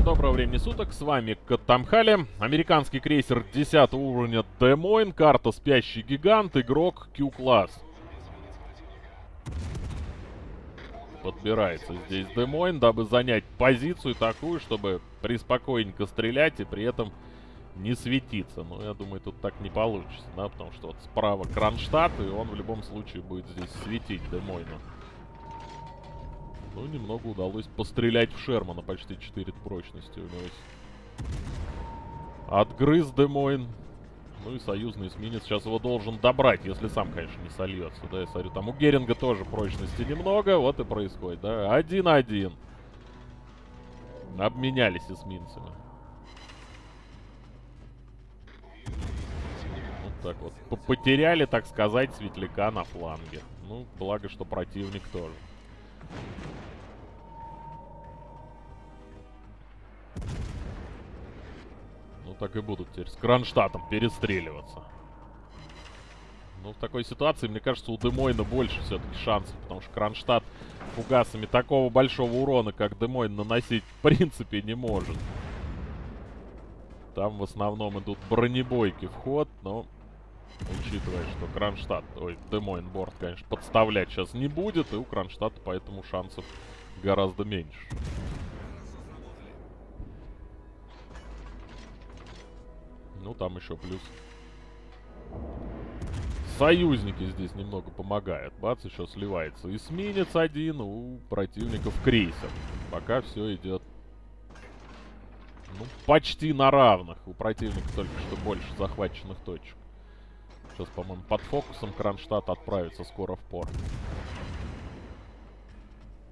Всем доброго времени суток, с вами Катамхали, американский крейсер 10 уровня Демойн, карта Спящий Гигант, игрок Q-класс. Подбирается здесь Демойн, дабы занять позицию такую, чтобы приспокойненько стрелять и при этом не светиться. Но я думаю, тут так не получится, да, потому что вот справа Кронштадт, и он в любом случае будет здесь светить Демойну. Ну, немного удалось пострелять в Шермана, почти 4 прочности у него есть. Отгрыз Демойн. Ну и союзный эсминец сейчас его должен добрать, если сам, конечно, не сольется. Да, я смотрю, там у Геринга тоже прочности немного, вот и происходит, да. Один-один. Обменялись эсминцами. Вот так вот. П Потеряли, так сказать, светляка на фланге. Ну, благо, что противник тоже. Ну, так и будут теперь с Кронштадтом перестреливаться. Ну, в такой ситуации, мне кажется, у Демойна больше все-таки шансов, потому что Кронштадт фугасами такого большого урона, как Демойн, наносить в принципе не может. Там в основном идут бронебойки в ход, но учитывая, что Кронштадт, ой, Демойн борт, конечно, подставлять сейчас не будет, и у Кронштадта поэтому шансов гораздо меньше. Ну, там еще плюс. Союзники здесь немного помогают. Бац, еще сливается эсминец один, у противников крейсер. Пока все идет ну, почти на равных. У противника только что больше захваченных точек. Сейчас, по-моему, под фокусом Кронштадт отправится скоро в порт.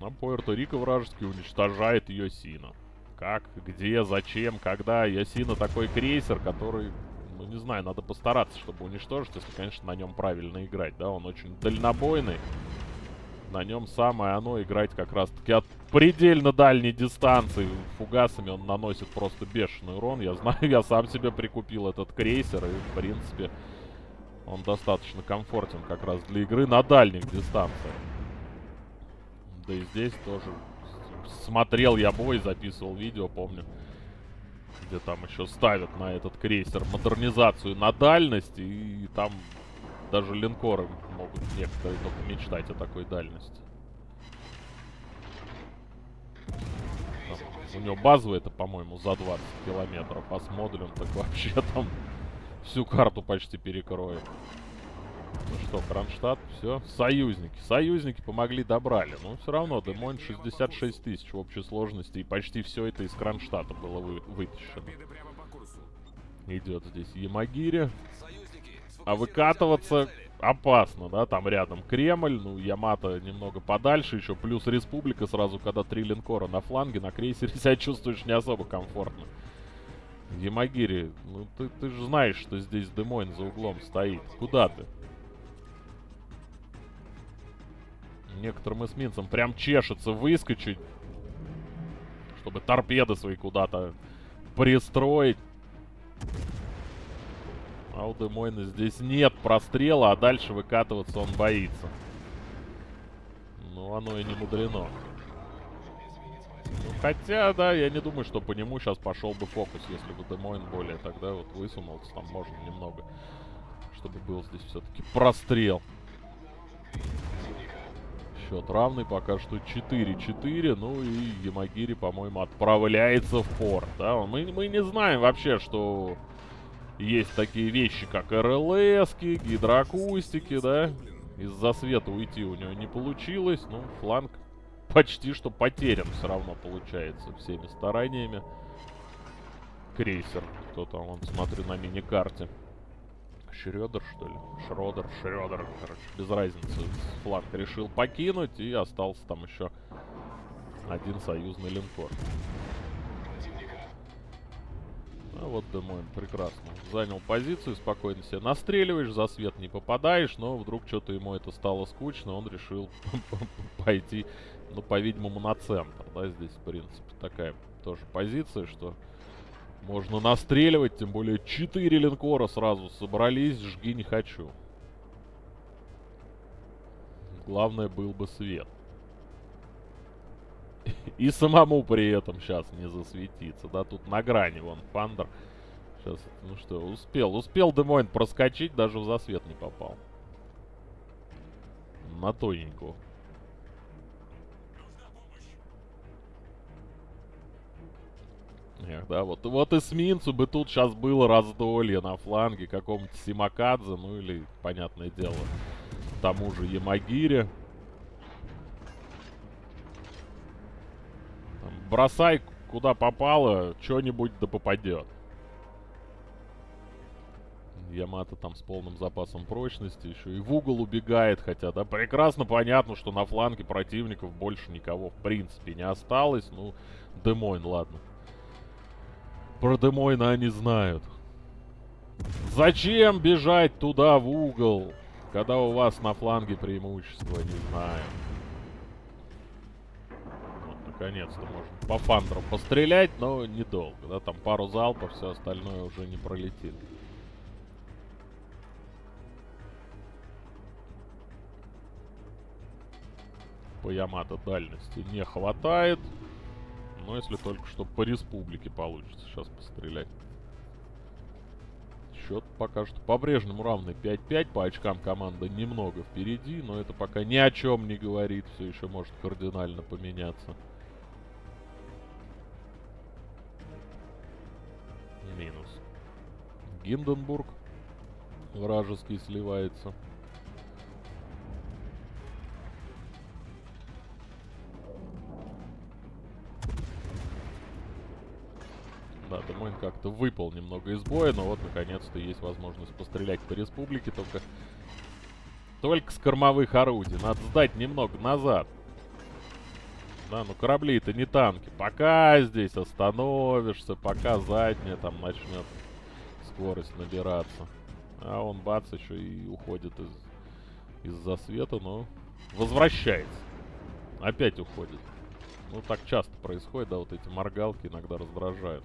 А Пуэрто-Рико вражеский уничтожает Йосина как, где, зачем, когда. Ясина такой крейсер, который, ну не знаю, надо постараться, чтобы уничтожить, если, конечно, на нем правильно играть, да, он очень дальнобойный. На нем самое оно играть как раз-таки от предельно дальней дистанции. Фугасами он наносит просто бешеный урон. Я знаю, я сам себе прикупил этот крейсер, и, в принципе, он достаточно комфортен как раз для игры на дальних дистанциях. Да и здесь тоже смотрел я бой, записывал видео, помню. Где там еще ставят на этот крейсер модернизацию на дальность. И там даже линкоры могут некоторые только мечтать о такой дальности. У него базовый это, по-моему, за 20 километров. А с модулем так вообще там всю карту почти перекроет. Ну что, Кронштадт, все. Союзники. Союзники помогли, добрали. Но все равно, Демойн 66 тысяч в общей сложности. И почти все это из Кронштадта было вы вытащено. Идет здесь Ямагири. А выкатываться опасно, да? Там рядом Кремль, ну, Ямато немного подальше. Еще плюс Республика сразу, когда три линкора на фланге, на крейсере себя чувствуешь не особо комфортно. Ямагири, ну ты, ты же знаешь, что здесь Демойн за углом стоит. Куда ты? Некоторым эсминцам прям чешется выскочить. Чтобы торпеды свои куда-то пристроить. А у Демойна здесь нет прострела, а дальше выкатываться он боится. Ну, оно и не мудрено. Хотя, да, я не думаю, что по нему сейчас пошел бы фокус, если бы Демойн более тогда вот высунулся, там можно немного, чтобы был здесь все-таки прострел счет равный. Пока что 4-4. Ну и Ямагири, по-моему, отправляется в порт. Да? Мы, мы не знаем вообще, что есть такие вещи, как РЛСки, гидроакустики, да? Из-за света уйти у него не получилось. Ну, фланг почти что потерян все равно получается всеми стараниями. Крейсер. Кто там, он смотрю на мини-карте. Шредер, что ли? Шродер, Шредер, короче, без разницы. Фланг решил покинуть, и остался там еще один союзный линкор. А вот Демойн прекрасно. Занял позицию, спокойно себе настреливаешь, за свет не попадаешь, но вдруг что-то ему это стало скучно, он решил пойти, ну, по-видимому, на центр, да, здесь, в принципе, такая тоже позиция, что можно настреливать, тем более 4 линкора сразу собрались, жги не хочу. Главное был бы свет. И самому при этом сейчас не засветиться. Да, тут на грани вон Фандер. Сейчас, ну что, успел. Успел Демойн проскочить, даже в засвет не попал. На тоненькую. Эх, да, вот, вот эсминцу бы тут сейчас было раздолье на фланге какому-то Симакадзе, ну или, понятное дело, тому же Ямагире. Там, бросай куда попало, что-нибудь да попадет. Ямато там с полным запасом прочности еще и в угол убегает, хотя, да, прекрасно понятно, что на фланге противников больше никого в принципе не осталось. Ну, Демойн, ладно. Про Демойна они знают. Зачем бежать туда, в угол, когда у вас на фланге преимущество? Не знаю. Наконец-то можно по фандеру пострелять, но недолго. Да, там пару залпов, все остальное уже не пролетит. По Ямато дальности не хватает. Но если только что по республике получится сейчас пострелять. Счет пока что по-прежнему равный 5-5. По очкам команда немного впереди, но это пока ни о чем не говорит. Все еще может кардинально поменяться. Минус. Гинденбург вражеский сливается. Да, Демойн как-то выпал немного из боя, но вот наконец-то есть возможность пострелять по республике, только... Только с кормовых орудий. Надо сдать немного назад. Да, ну корабли это не танки. Пока здесь остановишься, пока задняя там начнет скорость набираться. А он бац еще и уходит из из-за света, но возвращается. Опять уходит. Ну, так часто происходит, да, вот эти моргалки иногда раздражают.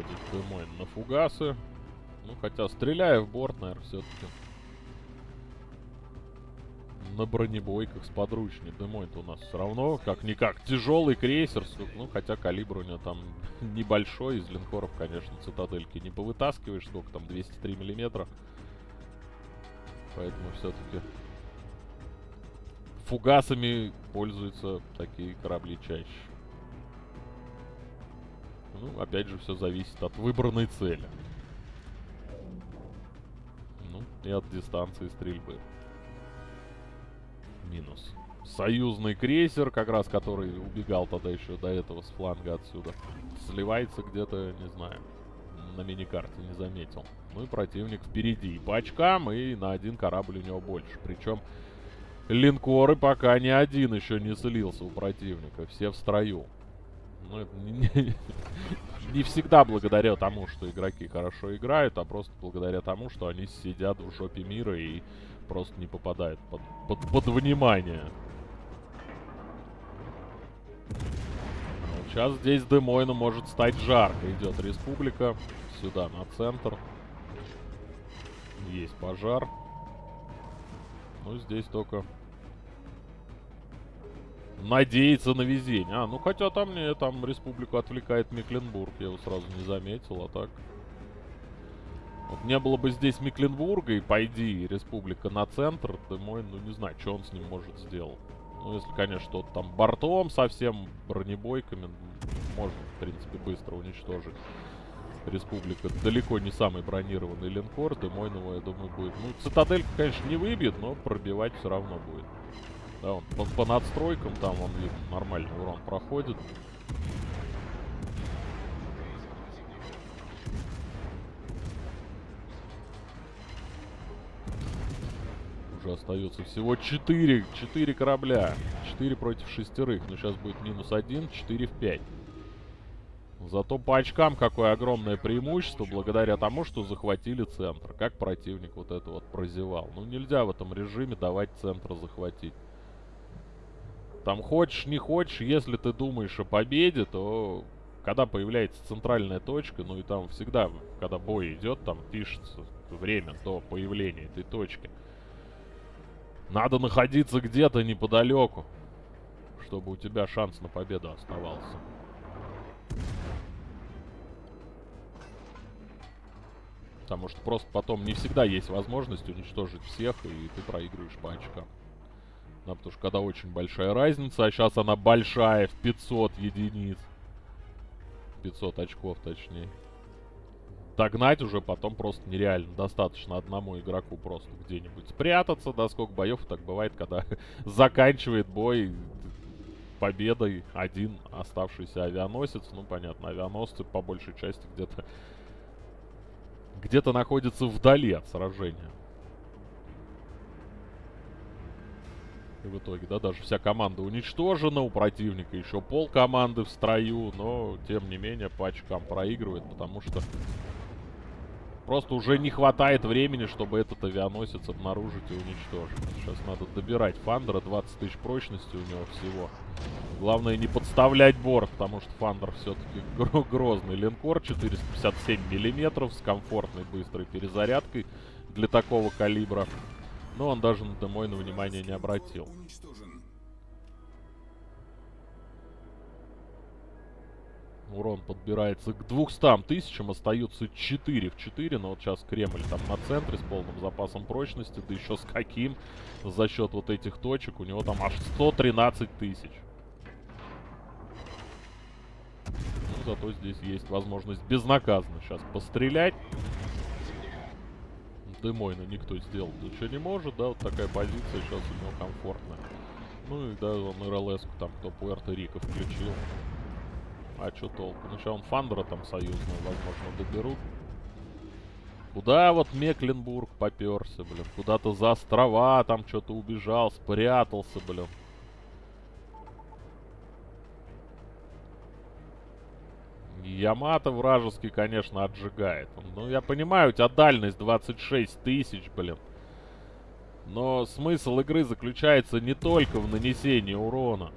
Переходит Демойн на фугасы. Ну, хотя, стреляя в борт, наверное, все-таки на бронебойках с подручней. Демойн-то у нас все равно, как-никак, тяжелый крейсер. Ну, хотя калибр у него там небольшой. Из линкоров, конечно, цитадельки не повытаскиваешь. Сколько там, 203 миллиметра. Поэтому все-таки фугасами пользуются такие корабли чаще. Ну, опять же, все зависит от выбранной цели. Ну, и от дистанции стрельбы. Минус. Союзный крейсер, как раз который убегал тогда еще до этого с фланга отсюда. Сливается где-то, не знаю, на миникарте не заметил. Ну и противник впереди. И по очкам, и на один корабль у него больше. Причем линкоры пока ни один еще не слился у противника. Все в строю. Ну, это не, не всегда благодаря тому, что игроки хорошо играют, а просто благодаря тому, что они сидят в жопе мира и просто не попадают под, под, под внимание. Сейчас здесь Демойну может стать жарко. Идет республика. Сюда, на центр. Есть пожар. Ну, здесь только надеяться на везение. А, ну хотя там мне там республику отвлекает Мекленбург. Я его сразу не заметил, а так... Вот не было бы здесь Мекленбурга, и пойди республика на центр, ты мой, ну не знаю, что он с ним может сделать. Ну, если, конечно, что-то там бортом совсем, бронебойками, можно, в принципе, быстро уничтожить. Республика далеко не самый бронированный линкор, Демойного, я думаю, будет... Ну, цитаделька, конечно, не выбьет, но пробивать все равно будет. Да, он по, по надстройкам там, он видно, нормальный урон проходит. Уже остается всего 4, 4 корабля. 4 против шестерых. Но сейчас будет минус 1, 4 в 5. Зато по очкам какое огромное преимущество, благодаря тому, что захватили центр. Как противник вот это вот прозевал. Ну, нельзя в этом режиме давать центр захватить. Там хочешь, не хочешь, если ты думаешь о победе, то когда появляется центральная точка, ну и там всегда, когда бой идет, там пишется время до появления этой точки. Надо находиться где-то неподалеку, чтобы у тебя шанс на победу оставался. Потому что просто потом не всегда есть возможность уничтожить всех, и ты проигрываешь по очкам. Да, потому что когда очень большая разница, а сейчас она большая, в 500 единиц. 500 очков, точнее. Догнать уже потом просто нереально. Достаточно одному игроку просто где-нибудь спрятаться. Да, сколько боев так бывает, когда заканчивает бой победой один оставшийся авианосец. Ну, понятно, авианосцы по большей части где-то где-то находится вдали от сражения. И в итоге, да, даже вся команда уничтожена, у противника еще пол команды в строю, но, тем не менее, по очкам проигрывает, потому что просто уже не хватает времени, чтобы этот авианосец обнаружить и уничтожить. Сейчас надо добирать Фандера, 20 тысяч прочности у него всего. Главное не подставлять борт, потому что Фандер все-таки грозный линкор, 457 миллиметров с комфортной быстрой перезарядкой для такого калибра. Но он даже на Демойна внимания не обратил. Урон подбирается к 200 тысячам, остаются 4 в 4, но вот сейчас Кремль там на центре с полным запасом прочности, да еще с каким, за счет вот этих точек, у него там аж 113 тысяч. Ну, зато здесь есть возможность безнаказанно сейчас пострелять. Демойна никто сделать ничего не может, да, вот такая позиция сейчас у него комфортная. Ну и да, он РЛС там, кто Пуэрто-Рико включил. А что толку? Ну сейчас он Фандера там союзную, возможно, доберут. Куда вот Мекленбург поперся, блин? Куда-то за острова там что-то убежал, спрятался, блин. Ямато вражеский, конечно, отжигает. Ну, я понимаю, у тебя дальность 26 тысяч, блин. Но смысл игры заключается не только в нанесении урона.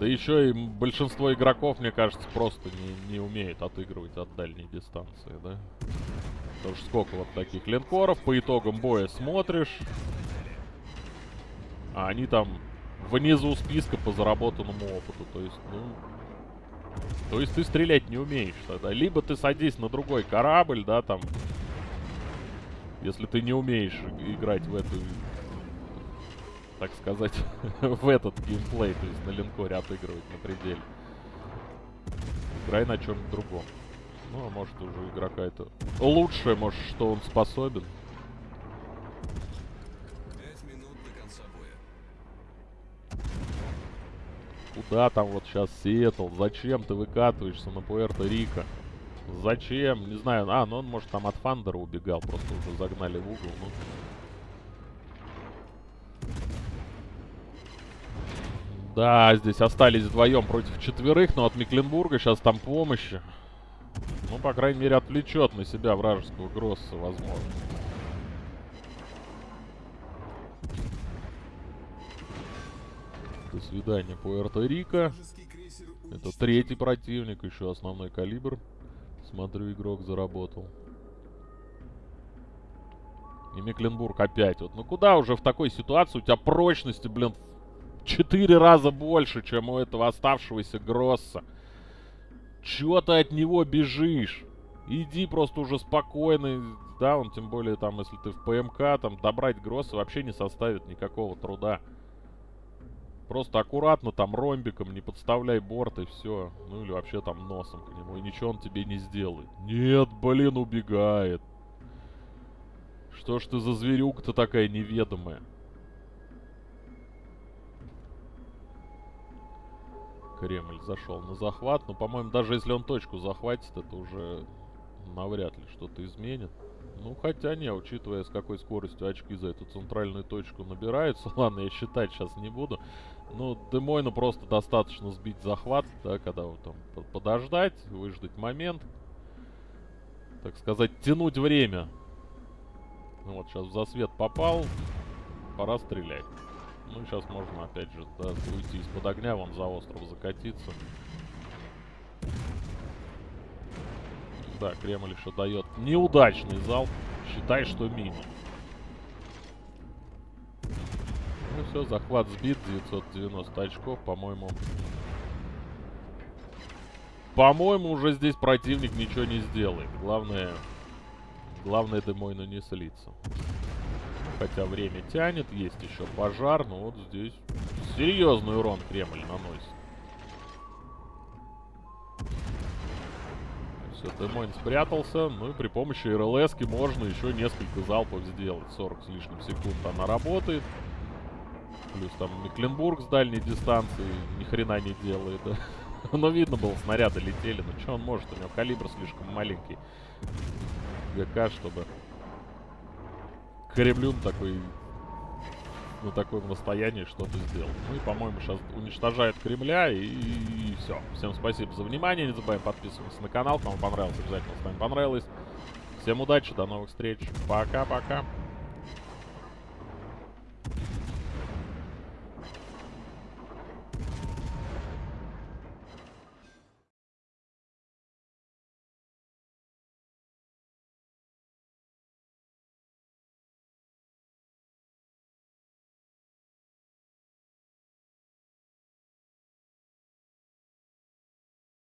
Да еще и большинство игроков, мне кажется, просто не, не умеют отыгрывать от дальней дистанции, да? Потому что сколько вот таких линкоров, по итогам боя смотришь, а они там внизу списка по заработанному опыту. То есть, ну... То есть ты стрелять не умеешь тогда. Либо ты садись на другой корабль, да, там... Если ты не умеешь играть в эту... Так сказать, в этот геймплей, то есть на линкоре отыгрывать на пределе. Играй на чем-то другом. Ну, а может уже игрока это лучшее, может, что он способен. Куда там вот сейчас Сиэтл? Зачем ты выкатываешься на Пуэрто-Рико? Зачем? Не знаю. А, ну он, может, там от Фандера убегал. Просто уже загнали в угол. Ну. Да, здесь остались вдвоем против четверых, но от Мекленбурга сейчас там помощи. Ну, по крайней мере, отвлечет на себя вражеского Гросса, возможно. До свидания, Пуэрто-Рико. Это третий противник, еще основной калибр. Смотрю, игрок заработал. И Мекленбург опять. Вот, ну куда уже в такой ситуации у тебя прочности, блин, в четыре раза больше, чем у этого оставшегося Гросса. Чего ты от него бежишь? Иди просто уже спокойно. Да, он тем более там, если ты в ПМК, там добрать Гросса вообще не составит никакого труда. Просто аккуратно там ромбиком, не подставляй борт и все. Ну или вообще там носом к нему. И ничего он тебе не сделает. Нет, блин, убегает. Что ж ты за зверюка-то такая неведомая? Кремль зашел на захват. Но, по-моему, даже если он точку захватит, это уже навряд ли что-то изменит. Ну, хотя не, учитывая, с какой скоростью очки за эту центральную точку набираются. Ладно, я считать сейчас не буду. Ну, Демойну просто достаточно сбить захват, да, когда вот там подождать, выждать момент. Так сказать, тянуть время. Ну вот, сейчас в засвет попал. Пора стрелять. Ну, сейчас можно, опять же, да, уйти из-под огня, вон за остров закатиться. Да, Кремль еще дает неудачный залп. Считай, что мимо. Ну все, захват сбит, 990 очков, по-моему. По-моему, уже здесь противник ничего не сделает. Главное, главное Демойну не слиться. Хотя время тянет, есть еще пожар, но вот здесь серьезный урон Кремль наносит. Все, Демойн спрятался. Ну и при помощи РЛС можно еще несколько залпов сделать. 40 с лишним секунд она работает. Плюс там Мекленбург с дальней дистанции ни хрена не делает, да. Но видно было, снаряды летели. Ну что он может? У него калибр слишком маленький. ГК, чтобы Кремлюн такой на таком расстоянии что-то сделал. Ну и, по-моему, сейчас уничтожает Кремля, и, и все. Всем спасибо за внимание, не забываем подписываться на канал, кому понравилось, обязательно ставим понравилось. Всем удачи, до новых встреч, пока-пока.